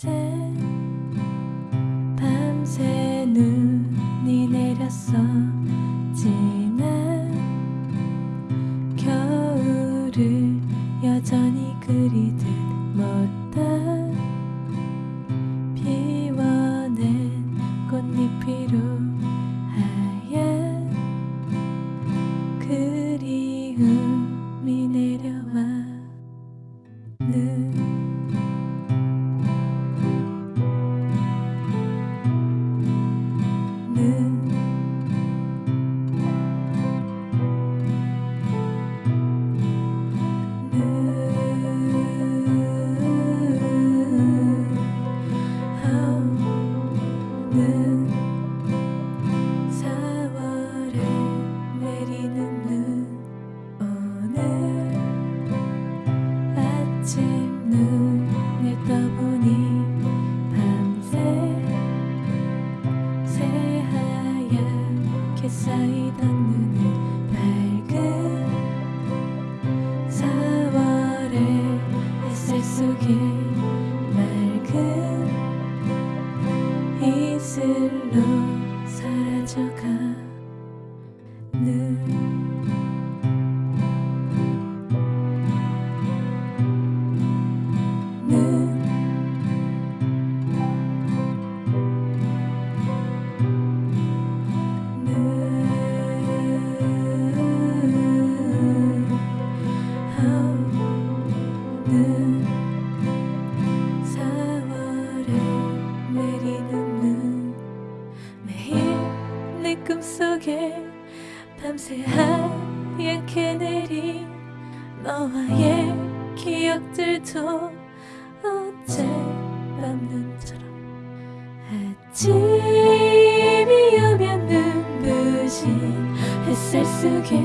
이제 밤새 눈이 내렸어 아침 눈을 떠보니 밤새 새하얗게 쌓이던 눈은 밝은 4월의 햇살 속에 맑은 이슬로 사라져가 속에 밤새 하얗게 내린 너와의 기억들도 어젯밤 눈처럼 아침이 오면 눈부신 햇살 속에